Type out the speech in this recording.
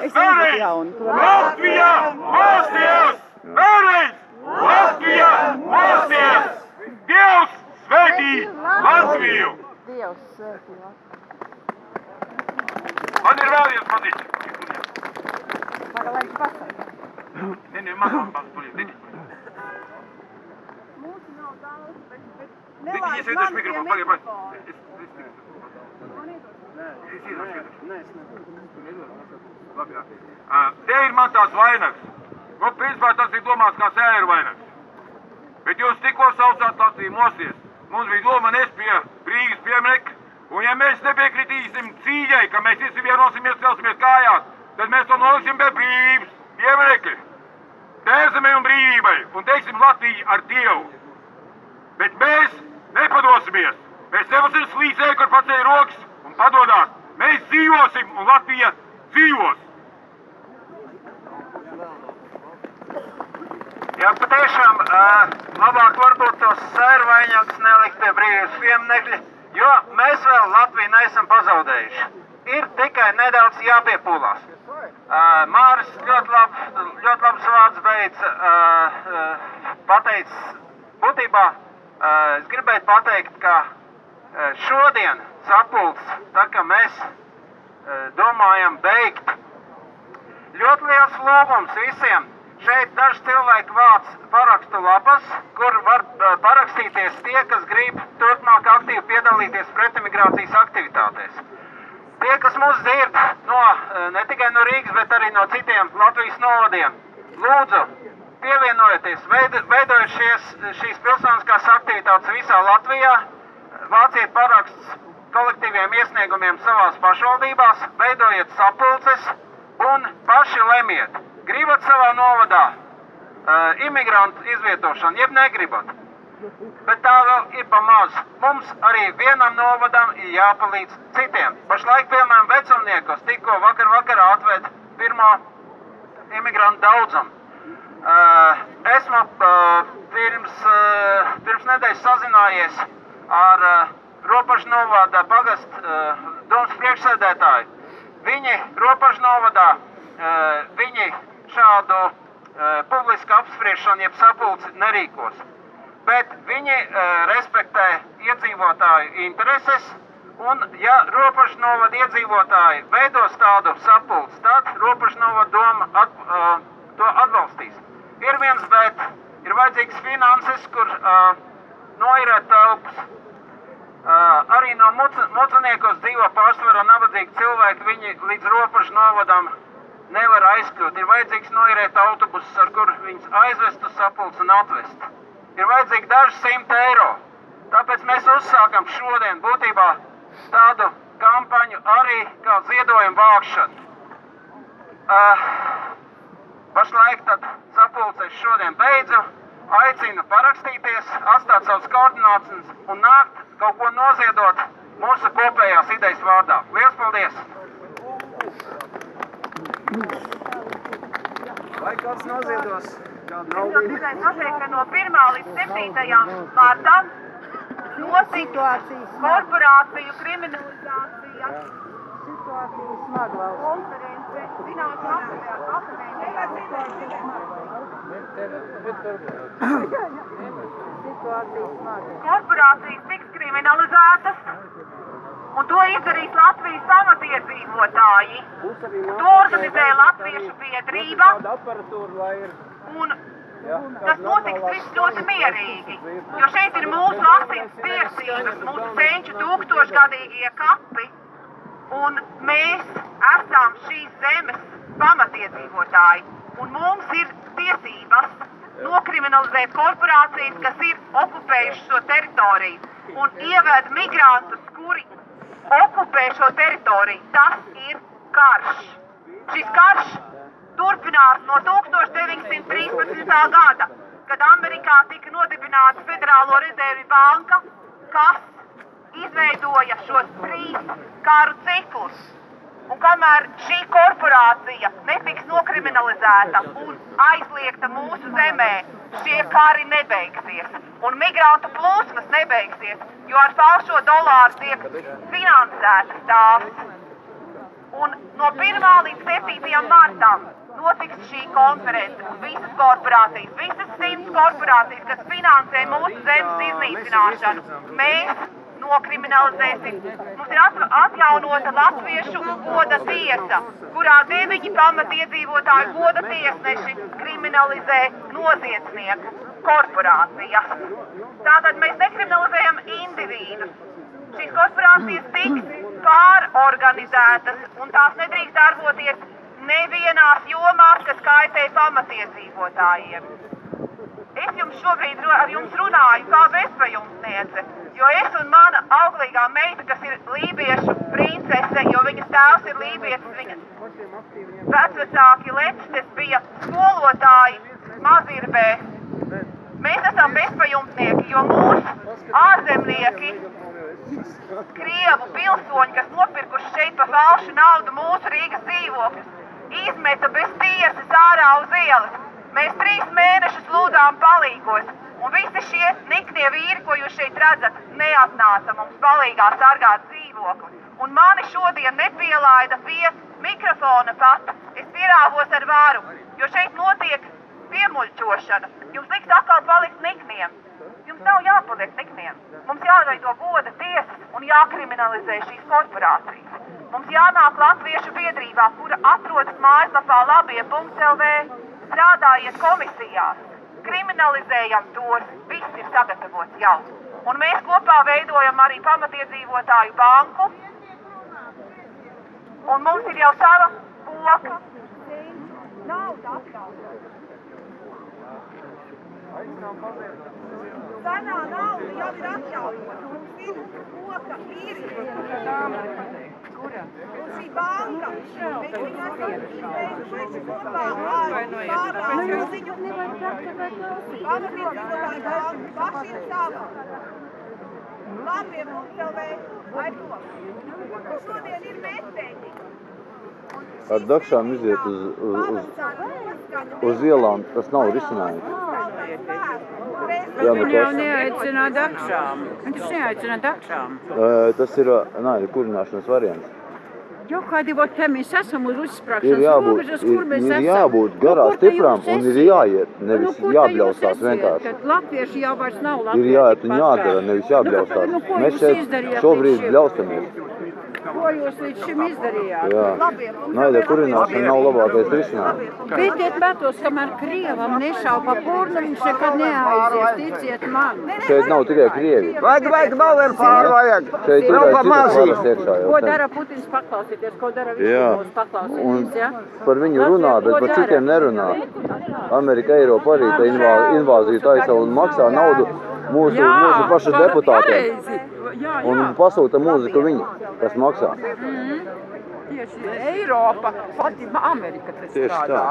vēlreiz! Latvija mosties! Vēlreiz! Latvija mosties! Dievs svētī Latviju! Dievs svētī Latviju. Man ir vēl viens. Tagad lai viņš pasaka. Nē, nē, man tuliet, nē. Mūsu nav daudz, bet, Nē, es iedošu mikrofonu, pagaid, pagaid. Es, es, es, es iedošu, iedošu. Labi, jā. Ā, Te ir man tās vainags. Nu, principā tas ir domāts kā sēru vainags. Bet jūs tikko saucāt Latviju mosties. Mums bija doma nes pie Rīgas pieminekļa. Un ja mēs nepiekritīsim cīņai, ka mēs visi vienosimies, celsimies kājās, tad mēs to noliksim pie brīvības pieminekļa. Tēzemē un brīvībai un teiksim Latviju ar Dievu. Bet mēs nepadosimies. Mēs nevasim slīcēji, kur pacēla rokas un padodās. Mēs dzīvosim un Latvija dzīvos. Jā, patiešām uh, labāk varbūt tos sērvaņus nelikt pie brīvības pieminekļa, jo mēs vēl Latviju neesam pazaudējuši. Ir tikai nedaudz jāpiepūlās. Uh, Māris ļoti, lab, ļoti labs vārds beidz uh, uh, pateicis. Būtībā uh, es gribēju pateikt, ka uh, šodien sapulcs, tā kā mēs uh, domājam beigt ļoti liels lūgums visiem. Šeit daži cilvēki vāc parakstu lapas, kur var uh, parakstīties tie, kas grib turpmāk aktīvi piedalīties pretimigrācijas aktivitātēs. Tie, kas mūs dzird no, uh, ne tikai no Rīgas, bet arī no citiem Latvijas novadiem, lūdzu, pievienojieties, veid, veidojiet šies, šīs pilsoniskās aktivitātes visā Latvijā, vāciet parakstus kolektīviem iesniegumiem savās pašvaldībās, veidojiet sapulces un paši lemiet gribat savā novadā uh, imigrantu izvietošanu, jeb negribat. Bet tā vēl ir pa maz. Mums arī vienam novadam ir jāpalīdz citiem. Pašlaik, piemēram, vecumniekos tikko vakar vakarā atved pirmo imigrantu daudzumu. Uh, esmu uh, pirms, uh, pirms nedēļas sazinājies ar uh, robežu novada pagastu uh, domas priekšsēdētāju. Viņi robežu novadā, uh, viņi šādu uh, publisku apspriešanu, jeb sapulci nerīkos. Bet viņi uh, respektē iedzīvotāju intereses, un ja robežu novada iedzīvotāji veidos tādu sapulci, tad robežu novada doma at, uh, to atbalstīs. Ir viens, bet ir vajadzīgs finanses, kur uh, noirēt telpas. Uh, arī no muciniekos dzīvo pārsvarā nabadzīgi cilvēki, viņi līdz robežu novadam nevar aizkļūt. Ir vajadzīgs noirēt autobusus, ar kur viņus aizvest uz sapulci un atvest. Ir vajadzīgi daži simti eiro. Tāpēc mēs uzsākam šodien būtībā tādu kampaņu arī kā ziedojumu vākšanu. Uh, pašlaik tad sapulces šodien beidzu. Aicinu parakstīties, atstāt savus koordinācijas un nākt kaut ko noziedot mūsu kopējās idejas vārdā. Lielas paldies! Vai kāds noziedos kādu gribēju pateikt, ka no 1. līdz 7. martam notiks korporāciju kriminalizācija Situācija smaga valsts. Korporācijas tiks kriminalizētas, un to izdarīs Latvijas pamatiedzīvotāji. To organizē Latviešu biedrība, un tas notiks viss ļoti mierīgi, jo šeit ir mūsu asins tiesības, mūsu senču tūkstošgadīgie kapi, un mēs esam šīs zemes pamatiedzīvotāji, un mums ir tiesības nokriminalizēt korporācijas, kas ir okupējušas šo teritoriju, un ieved migrantus, kuri okupē šo teritoriju. Tas ir karš. Šis karš turpinās no 1913. gada, kad Amerikā tika nodibināta Federālo rezervi banka, kas izveidoja šos trīs karu ciklus. Kamēr šī korporācija netiks nokriminalizēta un aizliegta mūsu zemē, šie kari nebeigsies. Un migrantu plūsmas nebeigsies, jo ar falšo dolāru tiek finansētas tās. Un no 1. līdz 7. martam notiks šī konference. Visas korporācijas, visas simts korporācijas, kas finansē mūsu zemes iznīcināšanu, mēs nokriminalizēsim. Mums ir at- atjaunota latviešu goda tiesa, kurā deviņi pamatiedzīvotāju goda tiesneši kriminalizē noziedznieku korporācijas. Tātad mēs nekriminalizējam individus. Šīs korporācijas tiks pārorganizētas un tās nedrīkst darboties nevienās jomās, kas kaitē pamatiedzīvotājiem. Es jums šobrīd ar jums runāju kā bezpajumtniece, jo es un mana auglīgā meita, kas ir lībiešu princese, jo viņas tēvs ir lībietis, viņas vecvecāki lepstes bija skolotāji Mazirbē. Mēs esam bezpajumtnieki, jo mūsu ārzemnieki, Krievu pilsoņi, kas nopirkuši šeit pa falšu naudu mūsu Rīgas dzīvokļus, izmeta bez tiesas ārā uz ielas. Mēs trīs mēnešus palīgos, un visi šie niknie vīri, ko jūs šeit redzat, neatnāca mums palīgā sargāt dzīvokli. Un mani šodien nepielaida pie mikrofona pat. Es pierāvos ar varu, jo šeit notiek piemuļķošana. Jums liks atkal palikt nikniem. Jums nav jāpaliek nikniem. Mums jāveido goda tiesas un jākriminalizē šīs korporācijas. Mums jānāk Latviešu biedrībā, kura atrodas mājaslapā labie.lv. Strādājiet komisijās, kriminalizējam tos, viss ir sagatavots jau. Un mēs kopā veidojam arī pamatiedzīvotāju banku. Un mums ir jau sava apkalpota. Senā nauda jau ir atjaunota. Mums ir koka īri. Un šī banka, mēs viņu esam veikuši kopā ar pārādu ziņu. Pamatiedzīvotāju banku paši ir sava. Labi, mums vēl vēl aizdomā. Un šodien ir mēsteņi. Ar dakšām iziet uz, uz, uz, uz ielām, tas nav risinājums. Jā, nu Viņu jau tas, neaicina dakšām. Viņš neaicina dakšām. uh, tas ir nāļu kurināšanas variants. Jo kādi vot te mēs esam uz Ir jābūt, robežas, ir, kur mēs ir esam. jābūt Nu, garā kur te stiprām jūs un ir esiet? jāiet, nevis Nu, kur te jābļaustās jūs esiet? vienkārši. Tad latvieši jau vairs nav Ir latvieši. jāiet un jādara, nevis Nu, jābļaustās. nu, Mēs šeit šobrīd bļaustamies. Ko jūs līdz šim izdarījāt? Jā. Naida kurināšana nav labākais risinājums. Beidziet metos, kamēr Krievam nešauj pa purnu, viņš nekad neaizies, ticiet man. Šeit nav tikai Krievi. Vajag, vajag, vēl. Šeit ir Nav arī pa citas varas iekšā. Ko dara Putins paklausieties, ko dara Jā. viņš mūs paklausieties, Un ja? par viņu runā, bet par citiem nerunā. Amerika, Eiropa arī tā invā- invāziju taisa un maksā naudu mūsu, mūsu pašu deputātiem. pareizi. Jā, Un jā. pasūta mūziku viņi, kas maksā. Tieši Eiropa, pati Amerika tā. strādā.